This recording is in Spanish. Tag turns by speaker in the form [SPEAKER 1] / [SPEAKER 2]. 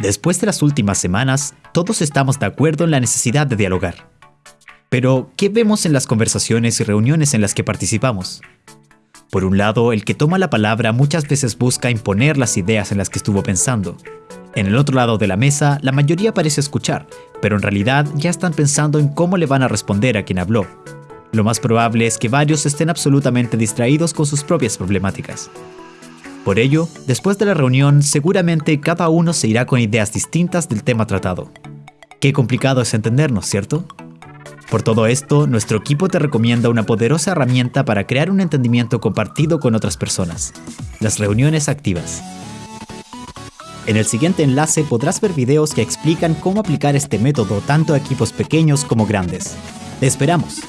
[SPEAKER 1] Después de las últimas semanas, todos estamos de acuerdo en la necesidad de dialogar. Pero, ¿qué vemos en las conversaciones y reuniones en las que participamos? Por un lado, el que toma la palabra muchas veces busca imponer las ideas en las que estuvo pensando. En el otro lado de la mesa, la mayoría parece escuchar, pero en realidad ya están pensando en cómo le van a responder a quien habló. Lo más probable es que varios estén absolutamente distraídos con sus propias problemáticas. Por ello, después de la reunión, seguramente cada uno se irá con ideas distintas del tema tratado. Qué complicado es entendernos, ¿cierto? Por todo esto, nuestro equipo te recomienda una poderosa herramienta para crear un entendimiento compartido con otras personas, las reuniones activas. En el siguiente enlace podrás ver videos que explican cómo aplicar este método tanto a equipos pequeños como grandes. ¡Te esperamos!